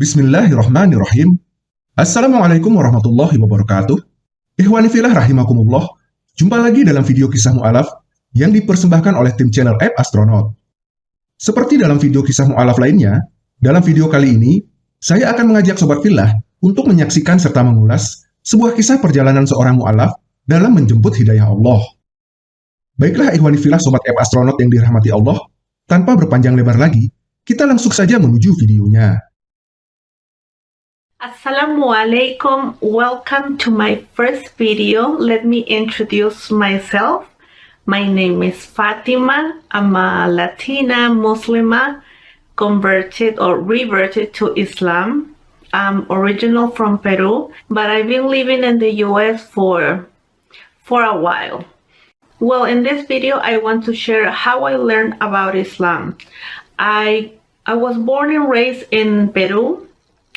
Bismillahirrahmanirrahim. Assalamualaikum warahmatullahi wabarakatuh. Ikhwani filah rahimakumullah. Jumpa lagi dalam video kisah mu'alaf yang dipersembahkan oleh tim channel App Astronaut. Seperti dalam video kisah mu'alaf lainnya, dalam video kali ini, saya akan mengajak Sobat Filah untuk menyaksikan serta mengulas sebuah kisah perjalanan seorang mu'alaf dalam menjemput hidayah Allah. Baiklah ikhwani filah Sobat App Astronaut yang dirahmati Allah, tanpa berpanjang lebar lagi, kita langsung saja menuju videonya. Assalamualaikum. Welcome to my first video. Let me introduce myself. My name is Fatima. I'm a Latina Muslima converted or reverted to Islam. I'm original from Peru, but I've been living in the US for for a while. Well, in this video, I want to share how I learned about Islam. I, I was born and raised in Peru.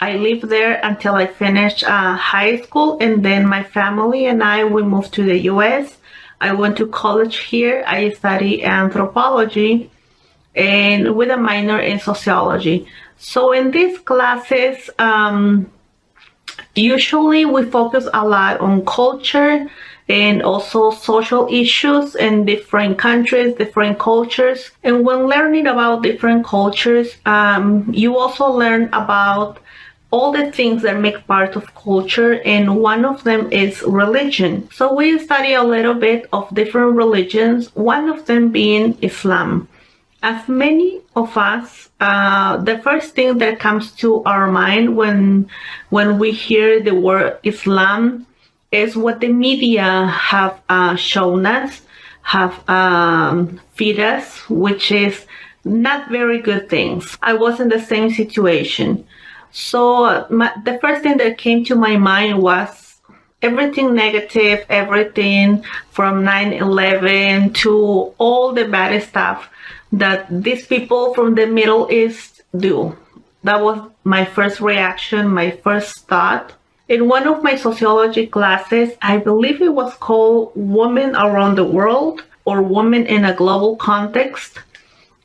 I lived there until I finished uh, high school and then my family and I, we moved to the US. I went to college here. I studied anthropology and with a minor in sociology. So in these classes, um, usually we focus a lot on culture, and also social issues in different countries, different cultures. And when learning about different cultures, um, you also learn about all the things that make part of culture and one of them is religion. So we study a little bit of different religions, one of them being Islam. As many of us, uh, the first thing that comes to our mind when when we hear the word Islam is what the media have uh, shown us, have um, feed us, which is not very good things. I was in the same situation. So my, the first thing that came to my mind was everything negative, everything from 9-11 to all the bad stuff that these people from the Middle East do. That was my first reaction, my first thought. In one of my sociology classes, I believe it was called Women Around the World or Women in a Global Context.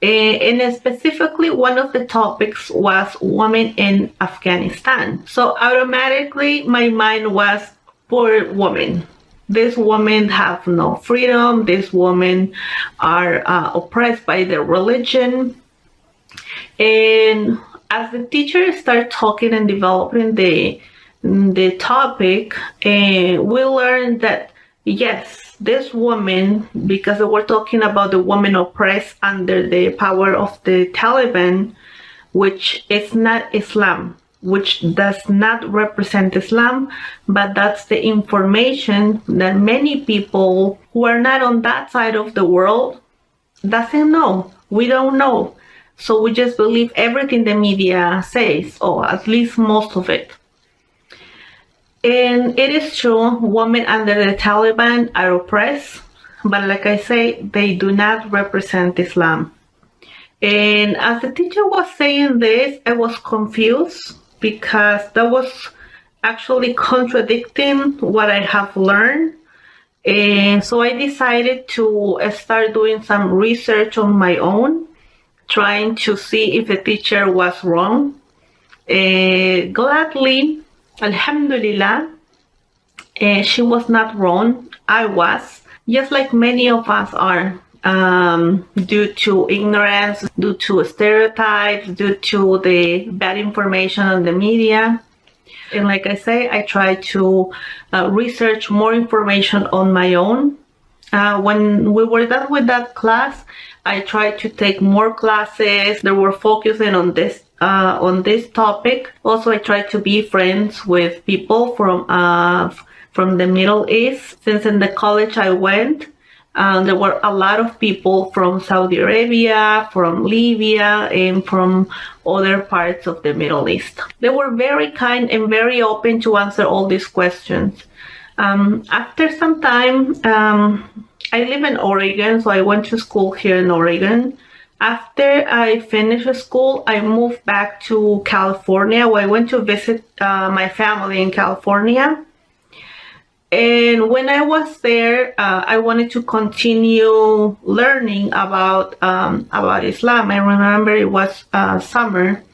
And specifically, one of the topics was women in Afghanistan. So automatically, my mind was poor women. These women have no freedom. These women are uh, oppressed by their religion. And as the teacher start talking and developing the the topic and we learned that yes this woman because we're talking about the woman oppressed under the power of the Taliban which is not Islam which does not represent Islam but that's the information that many people who are not on that side of the world doesn't know. We don't know. So we just believe everything the media says or at least most of it and it is true, women under the Taliban are oppressed, but like I say, they do not represent Islam. And as the teacher was saying this, I was confused because that was actually contradicting what I have learned. And so I decided to start doing some research on my own, trying to see if the teacher was wrong. Gladly, Alhamdulillah, uh, she was not wrong. I was, just like many of us are, um, due to ignorance, due to stereotypes, due to the bad information on the media. And like I say, I try to uh, research more information on my own. Uh, when we were done with that class, I tried to take more classes that were focusing on this uh, on this topic. Also, I try to be friends with people from uh, from the Middle East. Since in the college I went, uh, there were a lot of people from Saudi Arabia, from Libya, and from other parts of the Middle East. They were very kind and very open to answer all these questions. Um, after some time, um, I live in Oregon, so I went to school here in Oregon. After I finished school, I moved back to California I went to visit uh, my family in California. And when I was there, uh, I wanted to continue learning about um, about Islam. I remember it was uh, summer.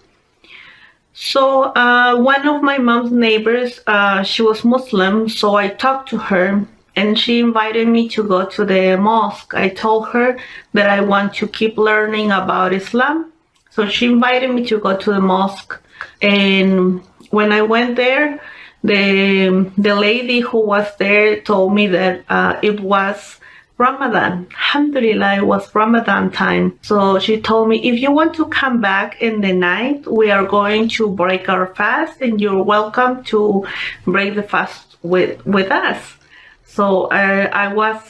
So uh, one of my mom's neighbors, uh, she was Muslim, so I talked to her and she invited me to go to the mosque. I told her that I want to keep learning about Islam. So she invited me to go to the mosque. And when I went there, the, the lady who was there told me that uh, it was Ramadan. Alhamdulillah, it was Ramadan time. So she told me, if you want to come back in the night, we are going to break our fast and you're welcome to break the fast with, with us. So uh, I was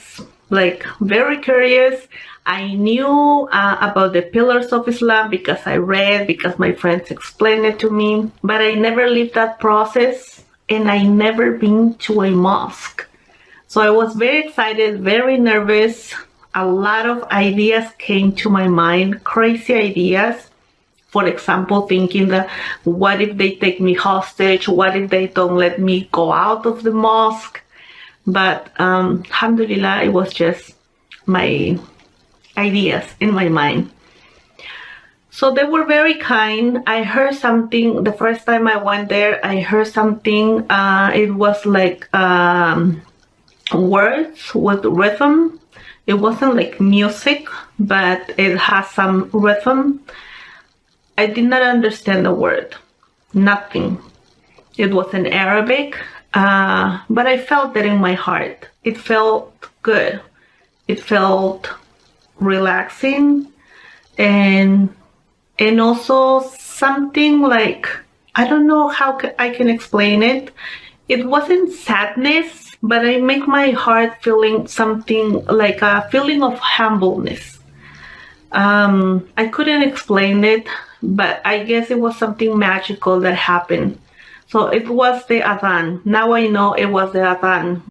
like very curious. I knew uh, about the pillars of Islam because I read, because my friends explained it to me, but I never lived that process and I never been to a mosque. So I was very excited, very nervous. A lot of ideas came to my mind, crazy ideas. For example, thinking that what if they take me hostage? What if they don't let me go out of the mosque? But um, alhamdulillah, it was just my ideas in my mind. So they were very kind. I heard something, the first time I went there, I heard something, uh, it was like um, words with rhythm. It wasn't like music, but it has some rhythm. I did not understand the word, nothing. It was in Arabic, uh, but I felt that in my heart. It felt good. It felt relaxing and and also something like I don't know how I can explain it. It wasn't sadness but I make my heart feeling something like a feeling of humbleness. Um, I couldn't explain it, but I guess it was something magical that happened. So it was the Adhan. Now I know it was the Adhan.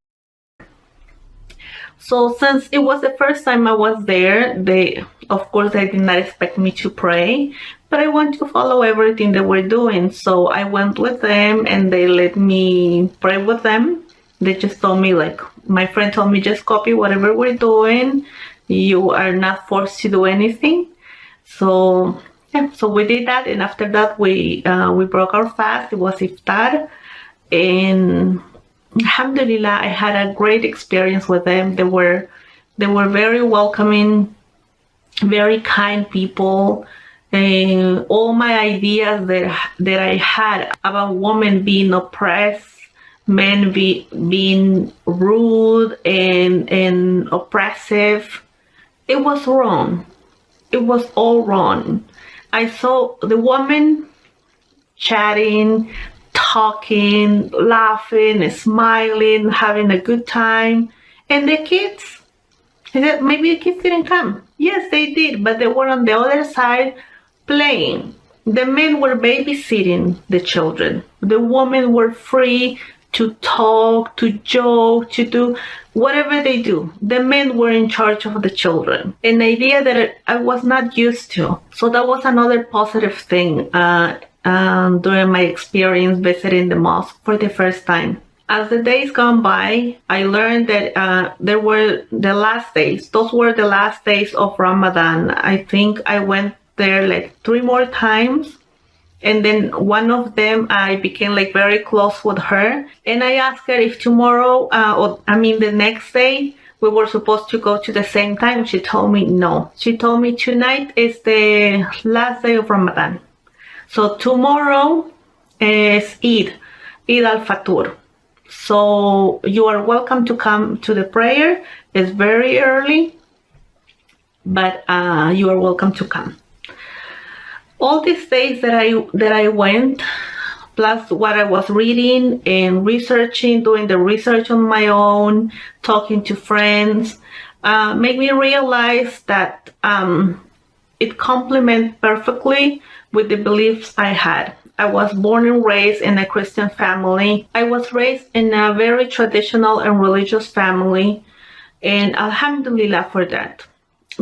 So since it was the first time I was there, they, of course, they did not expect me to pray, but I want to follow everything they were doing. So I went with them and they let me pray with them they just told me like my friend told me just copy whatever we're doing you are not forced to do anything so yeah so we did that and after that we uh, we broke our fast it was iftar and alhamdulillah i had a great experience with them they were they were very welcoming very kind people all my ideas that that i had about women being oppressed men be, being rude and, and oppressive. It was wrong. It was all wrong. I saw the woman chatting, talking, laughing, smiling, having a good time. And the kids, said, maybe the kids didn't come. Yes, they did, but they were on the other side playing. The men were babysitting the children. The women were free to talk, to joke, to do whatever they do. The men were in charge of the children, an idea that I was not used to. So that was another positive thing uh, um, during my experience visiting the mosque for the first time. As the days gone by, I learned that uh, there were the last days. Those were the last days of Ramadan. I think I went there like three more times and then one of them I became like very close with her. And I asked her if tomorrow uh, or I mean the next day we were supposed to go to the same time. She told me no. She told me tonight is the last day of Ramadan. So tomorrow is Eid Eid al-Fatur. So you are welcome to come to the prayer. It's very early but uh, you are welcome to come all these days that I that I went plus what I was reading and researching doing the research on my own talking to friends uh, made me realize that um, it complements perfectly with the beliefs I had. I was born and raised in a Christian family. I was raised in a very traditional and religious family and Alhamdulillah for that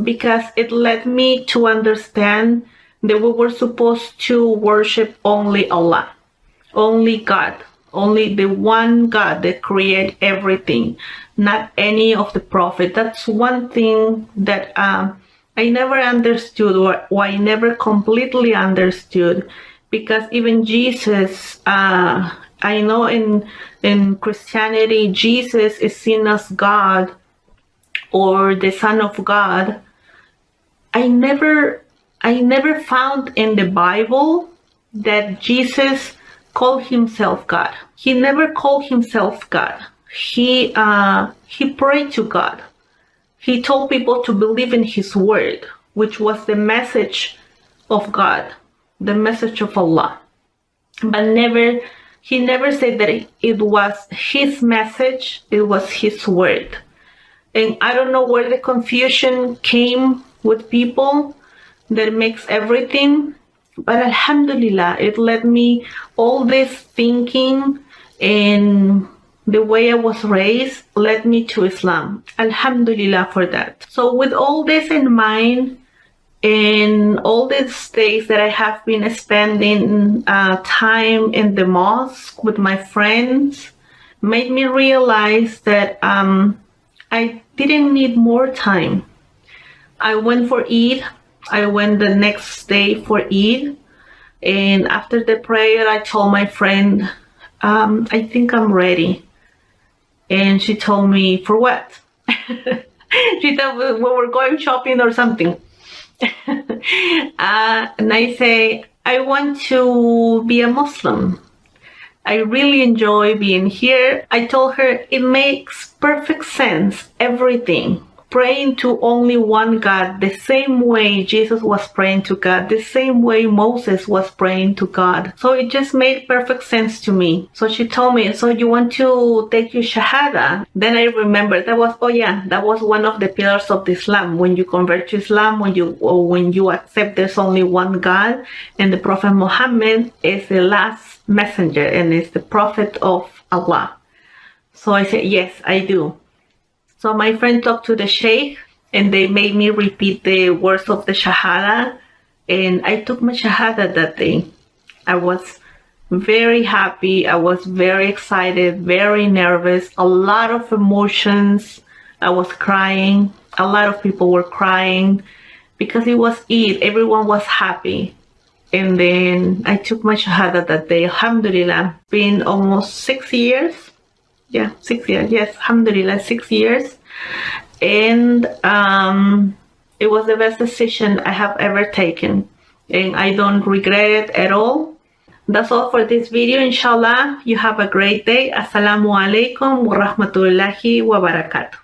because it led me to understand that we were supposed to worship only Allah, only God, only the one God that created everything, not any of the prophet. That's one thing that um, I never understood or, or I never completely understood because even Jesus, uh, I know in in Christianity, Jesus is seen as God or the Son of God. I never, I never found in the Bible that Jesus called himself God. He never called himself God. He uh, he prayed to God. He told people to believe in His word, which was the message of God, the message of Allah. But never, he never said that it was his message, it was his word. And I don't know where the confusion came with people that makes everything. But Alhamdulillah, it led me all this thinking and the way I was raised led me to Islam. Alhamdulillah for that. So with all this in mind, and all these days that I have been spending uh, time in the mosque with my friends, made me realize that um, I didn't need more time. I went for Eid. I went the next day for Eid. And after the prayer, I told my friend, um, I think I'm ready. And she told me, for what? she told we were going shopping or something. uh, and I say, I want to be a Muslim. I really enjoy being here. I told her it makes perfect sense, everything praying to only one God, the same way Jesus was praying to God, the same way Moses was praying to God. So it just made perfect sense to me. So she told me, so you want to take your Shahada? Then I remember that was, oh yeah, that was one of the pillars of Islam. When you convert to Islam, when you, when you accept there's only one God and the Prophet Muhammad is the last messenger and is the prophet of Allah. So I said, yes, I do. So my friend talked to the sheikh and they made me repeat the words of the shahada and I took my shahada that day. I was very happy. I was very excited, very nervous, a lot of emotions. I was crying. A lot of people were crying because it was Eid. Everyone was happy. And then I took my shahada that day. Alhamdulillah, been almost six years yeah six years. Yes alhamdulillah six years. And um, it was the best decision i have ever taken. And i don't regret it at all. That's all for this video. Inshallah you have a great day. Assalamu alaikum warahmatullahi wabarakatuh.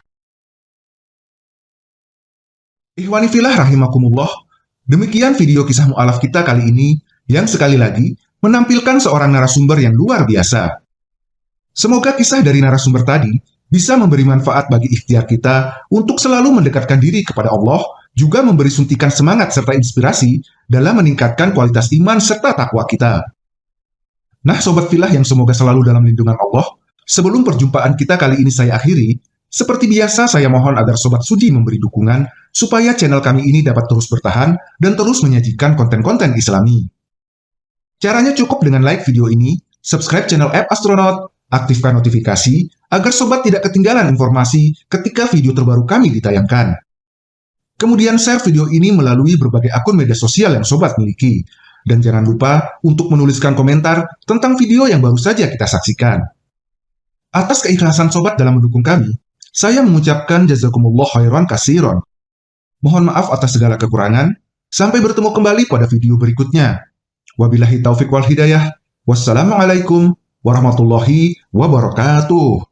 Ikhwani filah rahimakumullah, demikian video kisah mu'alaf kita kali ini yang sekali lagi menampilkan seorang narasumber yang luar biasa. Semoga kisah dari narasumber tadi bisa memberi manfaat bagi ikhtiar kita untuk selalu mendekatkan diri kepada Allah, juga memberi suntikan semangat serta inspirasi dalam meningkatkan kualitas iman serta takwa kita. Nah, Sobat Filah yang semoga selalu dalam lindungan Allah, sebelum perjumpaan kita kali ini saya akhiri, seperti biasa saya mohon agar Sobat Sudi memberi dukungan supaya channel kami ini dapat terus bertahan dan terus menyajikan konten-konten islami. Caranya cukup dengan like video ini, subscribe channel App Astronaut, Aktifkan notifikasi agar sobat tidak ketinggalan informasi ketika video terbaru kami ditayangkan. Kemudian share video ini melalui berbagai akun media sosial yang sobat miliki. Dan jangan lupa untuk menuliskan komentar tentang video yang baru saja kita saksikan. Atas keikhlasan sobat dalam mendukung kami, saya mengucapkan jazakumullah khairan kasiron. Mohon maaf atas segala kekurangan. Sampai bertemu kembali pada video berikutnya. Wabillahi taufik wal hidayah. Wassalamualaikum warahmatullahi wabarakatuh.